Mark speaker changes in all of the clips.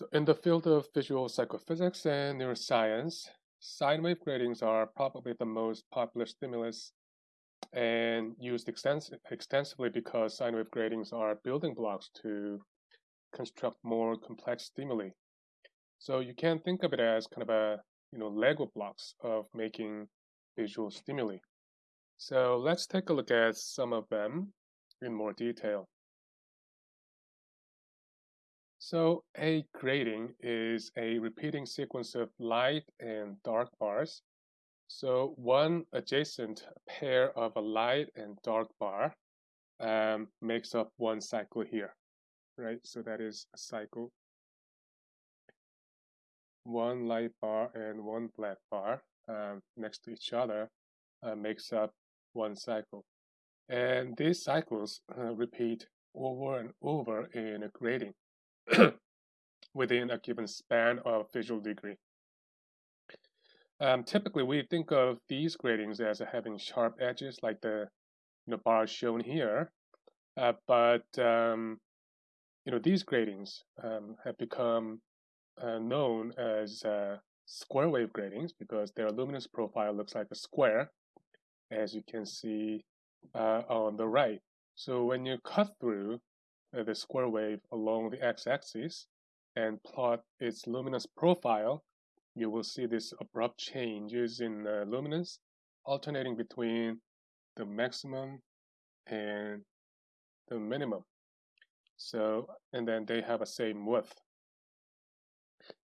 Speaker 1: So in the field of visual psychophysics and neuroscience, sine wave gratings are probably the most popular stimulus and used extens extensively because sine wave gratings are building blocks to construct more complex stimuli. So you can think of it as kind of a you know Lego blocks of making visual stimuli. So let's take a look at some of them in more detail. So a grating is a repeating sequence of light and dark bars. So one adjacent pair of a light and dark bar um, makes up one cycle here, right? So that is a cycle. One light bar and one black bar um, next to each other uh, makes up one cycle. And these cycles uh, repeat over and over in a grating. within a given span of visual degree. Um, typically, we think of these gratings as having sharp edges like the you know, bars shown here, uh, but um, you know these gratings um, have become uh, known as uh, square wave gratings because their luminance profile looks like a square, as you can see uh, on the right. So when you cut through the square wave along the x-axis and plot its luminance profile, you will see this abrupt changes in uh, luminance alternating between the maximum and the minimum. So, and then they have a same width.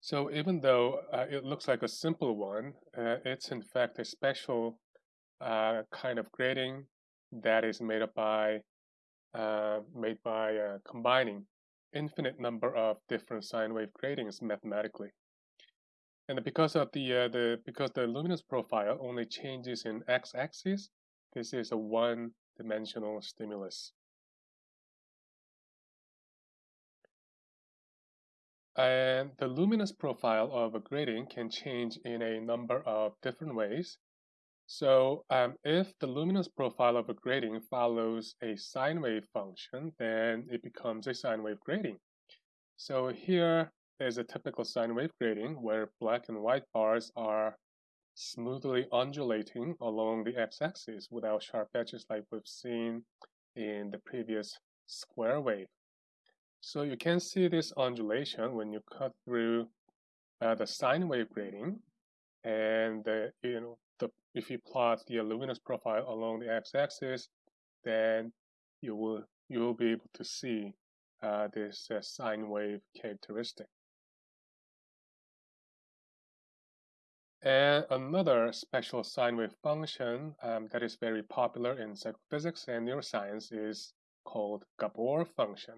Speaker 1: So even though uh, it looks like a simple one, uh, it's in fact a special uh, kind of grating that is made up by uh, made by uh, combining infinite number of different sine wave gratings mathematically. And because of the uh, the because the luminance profile only changes in x-axis, this is a one-dimensional stimulus. And the luminance profile of a grating can change in a number of different ways. So um, if the luminance profile of a grating follows a sine wave function, then it becomes a sine wave grating. So here is a typical sine wave grating where black and white bars are smoothly undulating along the x-axis without sharp edges like we've seen in the previous square wave. So you can see this undulation when you cut through uh, the sine wave grating and uh, you know the, if you plot the luminous profile along the x-axis, then you will you will be able to see uh, this uh, sine wave characteristic. And another special sine wave function um, that is very popular in psychophysics and neuroscience is called Gabor function.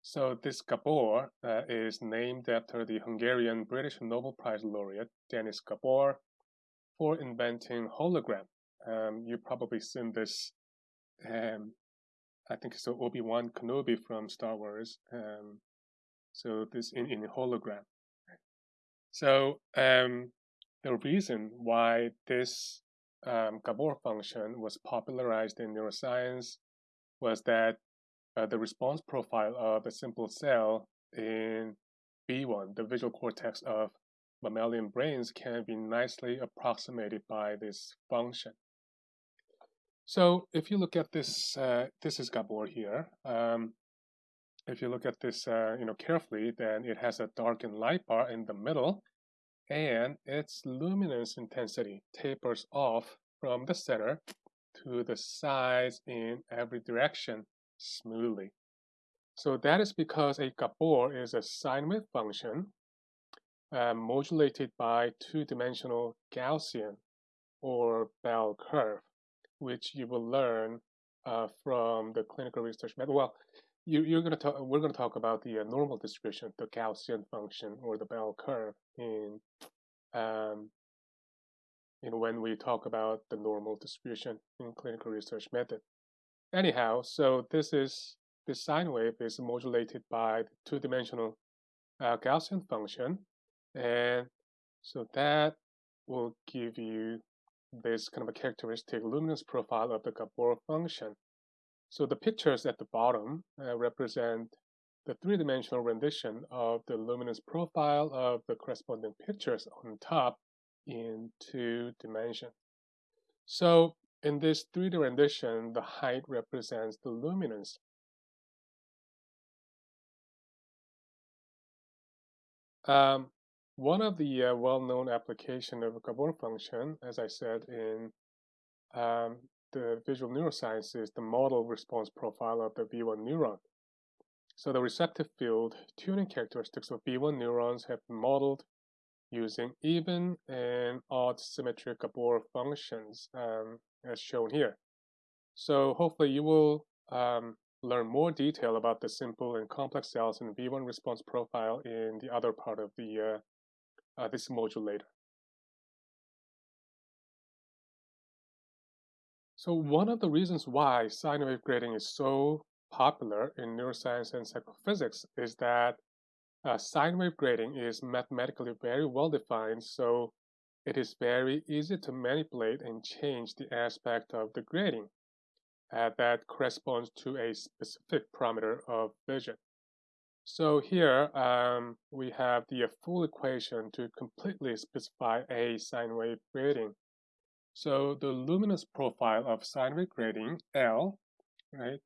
Speaker 1: So this Gabor uh, is named after the Hungarian British Nobel Prize laureate Denis Gabor, for inventing hologram. Um, you've probably seen this. Um, I think it's Obi Wan Kenobi from Star Wars. Um, so this in in hologram. So um, the reason why this um, Gabor function was popularized in neuroscience was that uh, the response profile of a simple cell in V1, the visual cortex of mammalian brains can be nicely approximated by this function. So if you look at this, uh, this is Gabor here. Um, if you look at this, uh, you know, carefully, then it has a dark and light bar in the middle, and its luminance intensity tapers off from the center to the sides in every direction smoothly. So that is because a Gabor is a sine wave function uh, modulated by two-dimensional Gaussian or bell curve, which you will learn uh, from the clinical research method. Well, you, are going to talk. We're going to talk about the uh, normal distribution, the Gaussian function or the bell curve in, um, in when we talk about the normal distribution in clinical research method. Anyhow, so this is this sine wave is modulated by the two-dimensional uh, Gaussian function, and so that will give you this kind of a characteristic luminance profile of the Gabor function. So the pictures at the bottom uh, represent the three-dimensional rendition of the luminance profile of the corresponding pictures on top in two dimensions. So in this 3D rendition, the height represents the luminance. Um, one of the uh, well-known application of a Gabor function, as I said in um, the visual neuroscience, is the model response profile of the V1 neuron. So the receptive field tuning characteristics of V1 neurons have been modeled using even and odd symmetric Gabor functions um, as shown here. So hopefully you will um, learn more detail about the simple and complex cells in V1 response profile in the other part of the uh, uh, this module later. So one of the reasons why sine wave grating is so popular in neuroscience and psychophysics is that uh, sine wave grating is mathematically very well defined, so it is very easy to manipulate and change the aspect of the grating uh, that corresponds to a specific parameter of vision. So here um, we have the full equation to completely specify a sine wave grating. So the luminous profile of sine wave grating, L, right,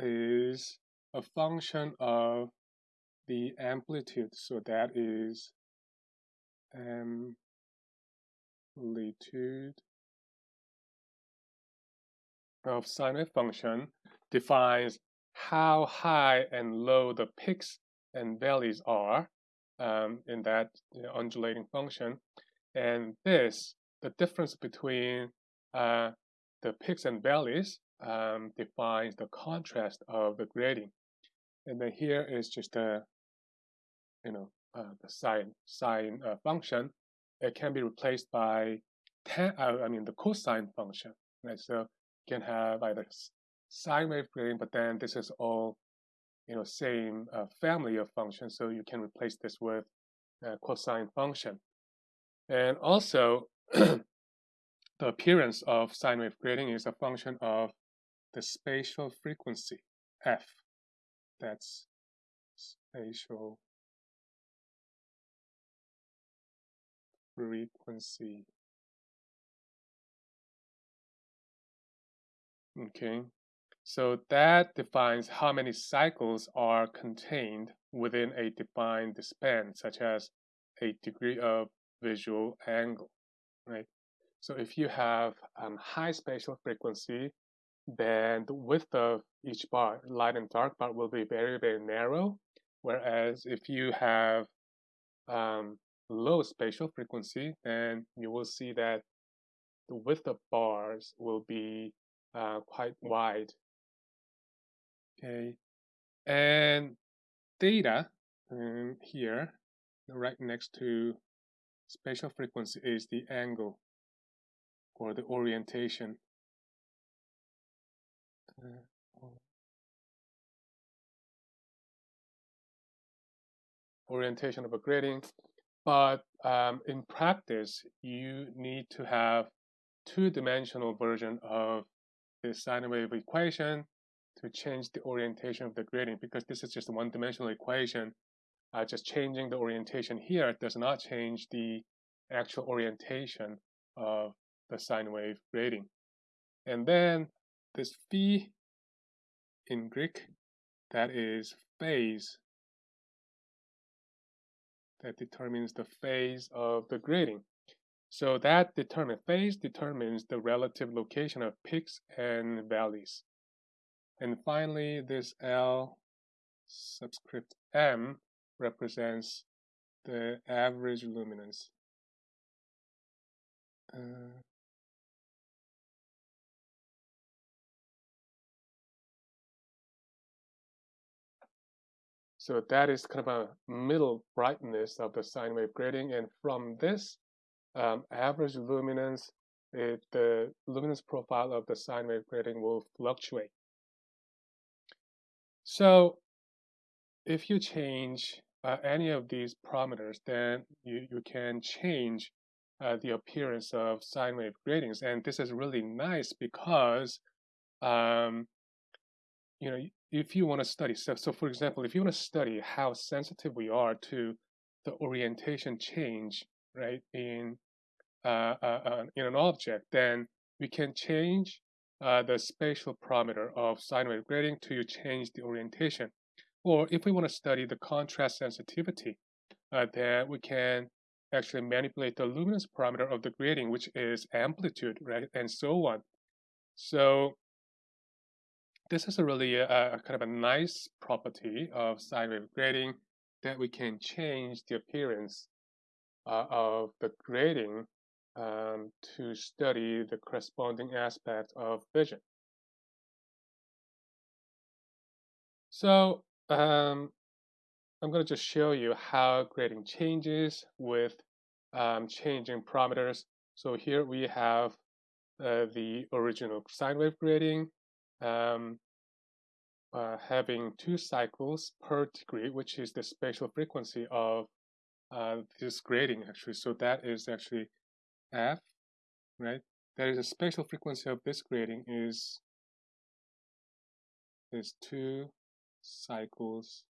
Speaker 1: is a function of the amplitude. So that is amplitude of sine wave function defines how high and low the peaks and valleys are um, in that you know, undulating function. And this, the difference between uh, the peaks and valleys um, defines the contrast of the grating. And then here is just a, you know, uh, the sine, sine uh, function. It can be replaced by tan, uh, I mean the cosine function, right? So you can have either sine wave grating, but then this is all, you know, same uh, family of functions. So you can replace this with a cosine function. And also, the appearance of sine wave grating is a function of the spatial frequency, f. That's spatial frequency. Okay, so that defines how many cycles are contained within a defined span, such as a degree of visual angle, right? So if you have um, high spatial frequency, then the width of each bar, light and dark bar, will be very, very narrow. Whereas if you have um, low spatial frequency, then you will see that the width of bars will be uh, quite wide. Okay, and theta um, here, right next to spatial frequency is the angle or the orientation. Uh, orientation of a grating but um, in practice, you need to have two-dimensional version of the sine wave equation to change the orientation of the gradient because this is just a one-dimensional equation. Uh, just changing the orientation here does not change the actual orientation of the sine wave grating. And then this phi in Greek, that is phase that determines the phase of the grating. So that determine phase determines the relative location of peaks and valleys. And finally, this L subscript M represents the average luminance. Uh, So that is kind of a middle brightness of the sine wave grating. And from this um, average luminance, it, the luminance profile of the sine wave grating will fluctuate. So if you change uh, any of these parameters, then you, you can change uh, the appearance of sine wave gratings. And this is really nice because um, you know, if you want to study, so, so for example, if you want to study how sensitive we are to the orientation change, right, in uh, uh, uh, in an object, then we can change uh, the spatial parameter of sine wave grating to you change the orientation. Or if we want to study the contrast sensitivity, uh, then we can actually manipulate the luminance parameter of the grating, which is amplitude, right, and so on. So this is a really a, a kind of a nice property of sine wave grating that we can change the appearance uh, of the grating um, to study the corresponding aspect of vision. So um, I'm going to just show you how grating changes with um, changing parameters. So here we have uh, the original sine wave grating um, uh, having two cycles per degree, which is the spatial frequency of uh, this grating actually. So that is actually f, right? That is the spatial frequency of this grating is is two cycles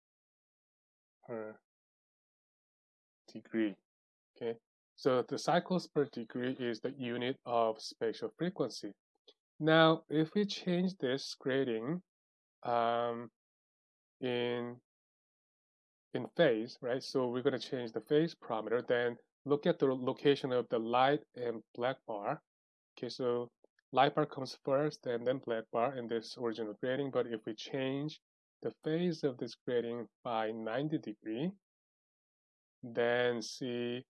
Speaker 1: per degree. Okay, so the cycles per degree is the unit of spatial frequency. Now, if we change this grating um, in in phase, right? So we're going to change the phase parameter. Then look at the location of the light and black bar. Okay, so light bar comes first and then black bar in this original grating. But if we change the phase of this grating by 90 degree, then see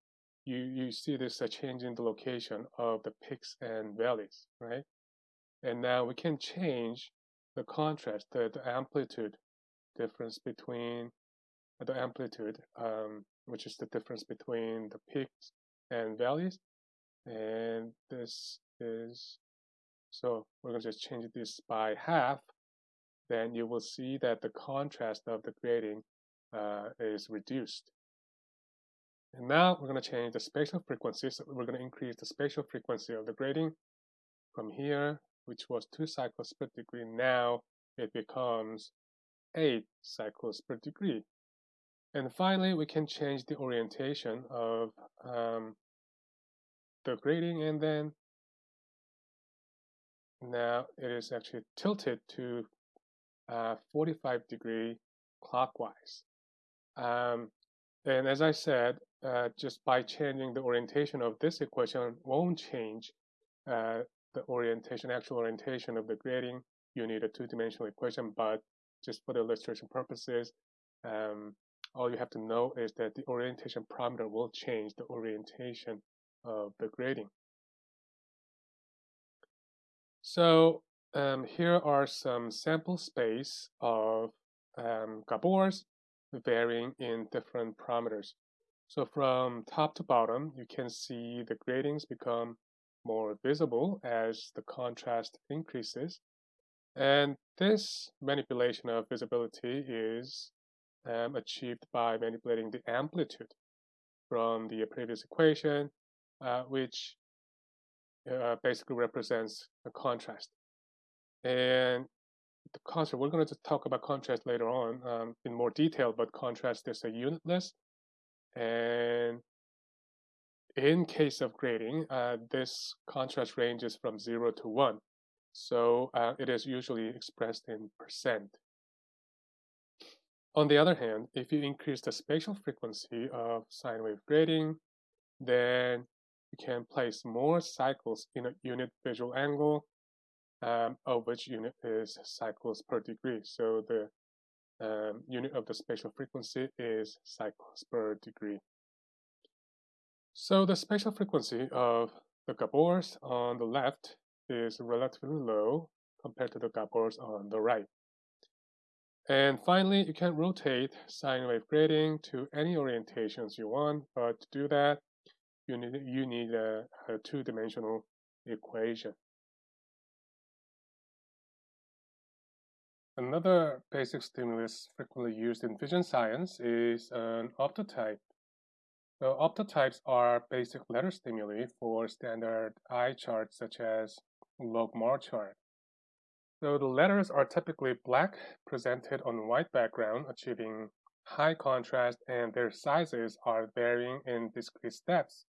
Speaker 1: you you see this a change in the location of the peaks and valleys, right? And now we can change the contrast, the, the amplitude difference between the amplitude, um, which is the difference between the peaks and valleys. And this is, so we're going to just change this by half. Then you will see that the contrast of the grating uh, is reduced. And now we're going to change the spatial frequency. So we're going to increase the spatial frequency of the grating from here which was two cycles per degree, now it becomes eight cycles per degree. And finally, we can change the orientation of um, the grating and then now it is actually tilted to uh, 45 degree clockwise. Um, and as I said, uh, just by changing the orientation of this equation won't change uh, the orientation, actual orientation of the grating, you need a two-dimensional equation, but just for the illustration purposes, um, all you have to know is that the orientation parameter will change the orientation of the grating. So um, here are some sample space of um, gabors varying in different parameters. So from top to bottom, you can see the gratings become more visible as the contrast increases. And this manipulation of visibility is um, achieved by manipulating the amplitude from the previous equation, uh, which uh, basically represents a contrast. And the contrast, we're going to talk about contrast later on um, in more detail, but contrast is a unitless. And in case of grating, uh, this contrast ranges from 0 to 1. So uh, it is usually expressed in percent. On the other hand, if you increase the spatial frequency of sine wave grating, then you can place more cycles in a unit visual angle, um, of which unit is cycles per degree. So the um, unit of the spatial frequency is cycles per degree. So the spatial frequency of the gabors on the left is relatively low compared to the gabors on the right. And finally, you can rotate sine wave grating to any orientations you want, but to do that, you need, you need a, a two-dimensional equation. Another basic stimulus frequently used in vision science is an optotype. So optotypes are basic letter stimuli for standard eye charts such as logMAR chart. So the letters are typically black, presented on white background, achieving high contrast, and their sizes are varying in discrete steps.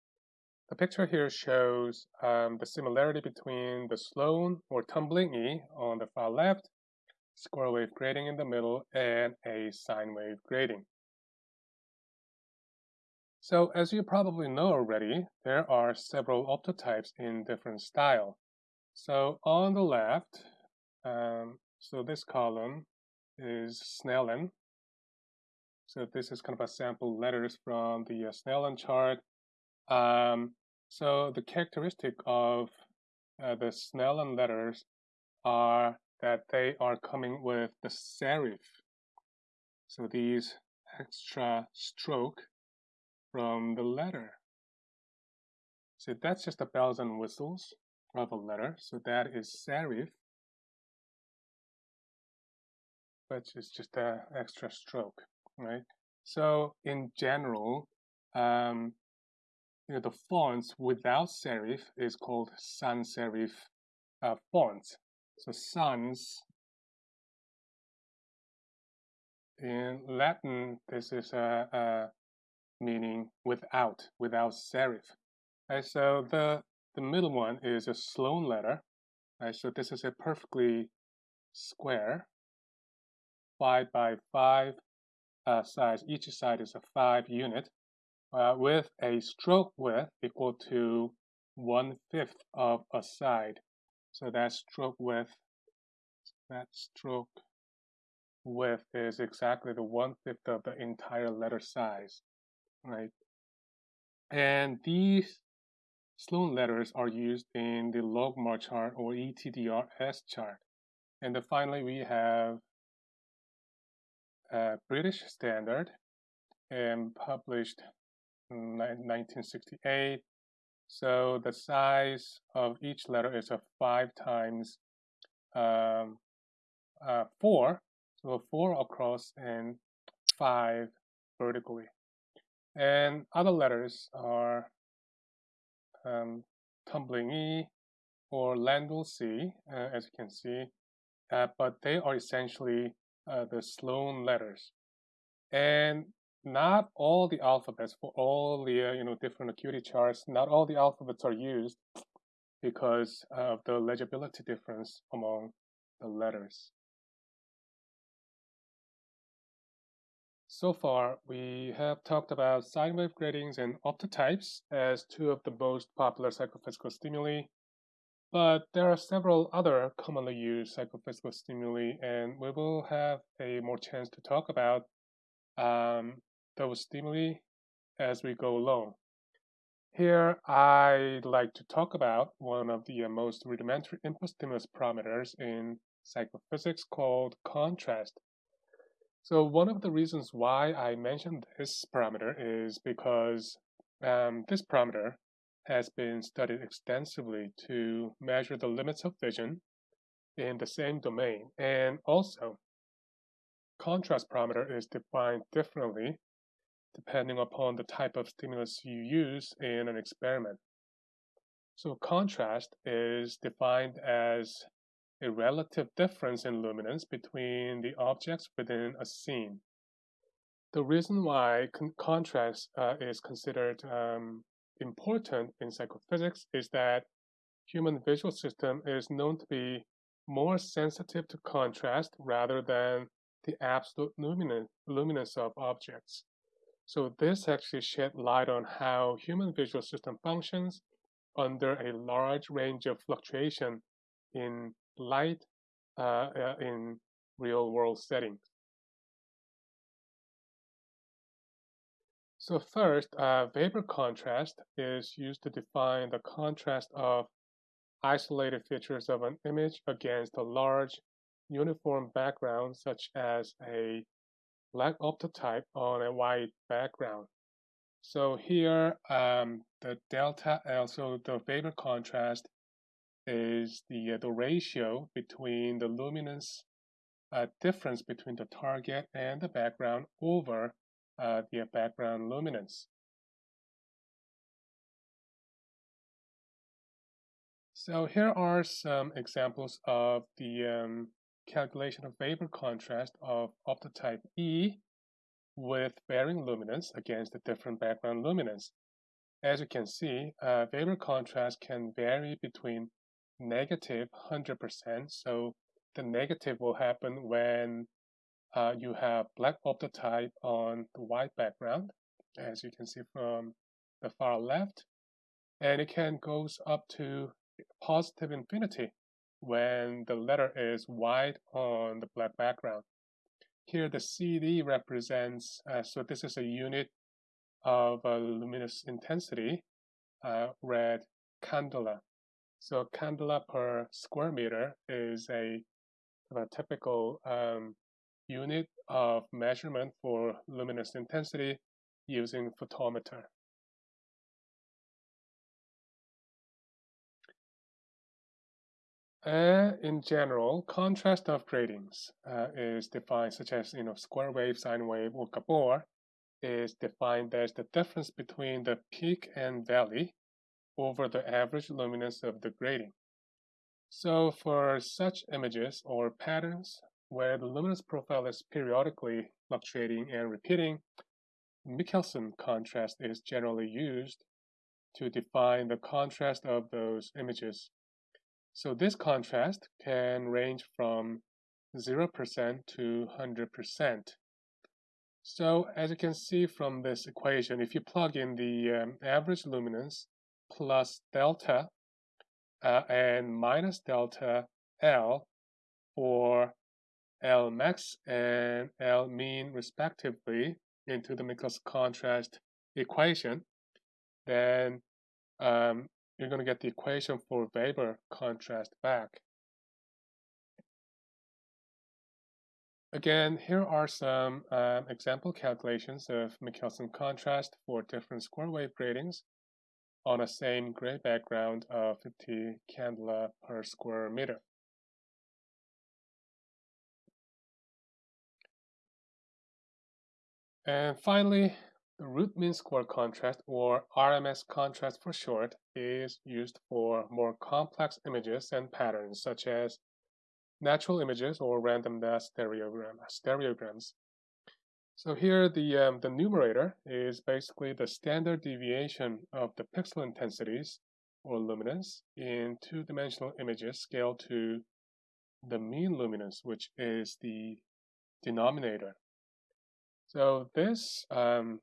Speaker 1: The picture here shows um, the similarity between the Sloan or tumbling E on the far left, square wave grating in the middle, and a sine wave grating. So as you probably know already, there are several optotypes in different style. So on the left, um, so this column is Snellen. So this is kind of a sample letters from the uh, Snellen chart. Um, so the characteristic of uh, the Snellen letters are that they are coming with the serif. So these extra stroke from the letter. So that's just the bells and whistles of a letter. So that is serif, which is just an extra stroke, right? So in general, um, you know, the fonts without serif is called sans serif uh, fonts. So sans in Latin, this is a, a meaning without, without serif. Right, so the the middle one is a Sloan letter. Right, so this is a perfectly square, five by five uh, size. Each side is a five unit uh, with a stroke width equal to one-fifth of a side. So that stroke width, that stroke width is exactly the one-fifth of the entire letter size, right? And these Sloan letters are used in the logMAR chart or ETDRS chart. And then finally, we have British standard and published in 1968. So the size of each letter is a five times um, uh, four, so four across and five vertically. And other letters are um, tumbling E or Landau C, uh, as you can see, uh, but they are essentially uh, the Sloan letters. And not all the alphabets for all the uh, you know different acuity charts, not all the alphabets are used because of the legibility difference among the letters. So far, we have talked about sine wave gratings and optotypes as two of the most popular psychophysical stimuli, but there are several other commonly used psychophysical stimuli, and we will have a more chance to talk about um, those stimuli as we go along. Here, I'd like to talk about one of the most rudimentary input stimulus parameters in psychophysics called contrast. So one of the reasons why I mentioned this parameter is because um, this parameter has been studied extensively to measure the limits of vision in the same domain. And also, contrast parameter is defined differently depending upon the type of stimulus you use in an experiment. So contrast is defined as a relative difference in luminance between the objects within a scene. The reason why con contrast uh, is considered um, important in psychophysics is that human visual system is known to be more sensitive to contrast rather than the absolute luminance, of objects. So this actually shed light on how human visual system functions under a large range of fluctuation in light uh, uh, in real world settings. So first, uh, Weber contrast is used to define the contrast of isolated features of an image against a large uniform background such as a black optotype on a white background. So here, um, the delta L, so the Weber contrast is the, uh, the ratio between the luminance uh, difference between the target and the background over uh, the background luminance. So here are some examples of the um, calculation of Weber contrast of optotype E with varying luminance against the different background luminance. As you can see, uh, Weber contrast can vary between negative 100%. So the negative will happen when uh, you have black optotype on the white background, as you can see from the far left. And it can goes up to positive infinity when the letter is white on the black background. Here the CD represents, uh, so this is a unit of uh, luminous intensity, uh, red candela. So candela per square meter is a, a typical um, unit of measurement for luminous intensity using photometer. Uh, in general, contrast of gratings uh, is defined such as you know square wave, sine wave, or Gabor is defined as the difference between the peak and valley over the average luminance of the grating. So for such images or patterns where the luminance profile is periodically fluctuating and repeating, Michelson contrast is generally used to define the contrast of those images so this contrast can range from 0% to 100%. So as you can see from this equation, if you plug in the um, average luminance plus delta uh, and minus delta L for L max and L mean respectively into the Michelson contrast equation, then um, you're going to get the equation for Weber contrast back. Again, here are some um, example calculations of Michelson contrast for different square wave gratings on a same gray background of 50 candela per square meter. And finally, the root mean square contrast, or RMS contrast for short, is used for more complex images and patterns such as natural images or random stereogram, stereograms. So here the, um, the numerator is basically the standard deviation of the pixel intensities or luminance in two-dimensional images scaled to the mean luminance, which is the denominator. So this um,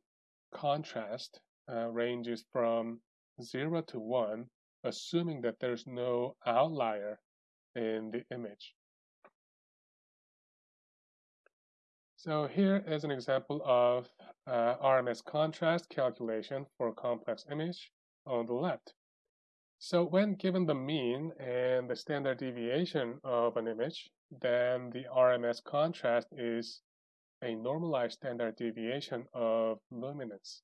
Speaker 1: contrast uh, ranges from 0 to 1, assuming that there's no outlier in the image. So here is an example of uh, RMS contrast calculation for a complex image on the left. So when given the mean and the standard deviation of an image, then the RMS contrast is a normalized standard deviation of luminance.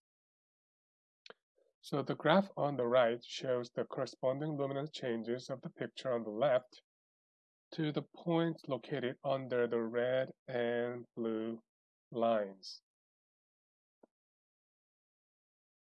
Speaker 1: So the graph on the right shows the corresponding luminance changes of the picture on the left to the points located under the red and blue lines.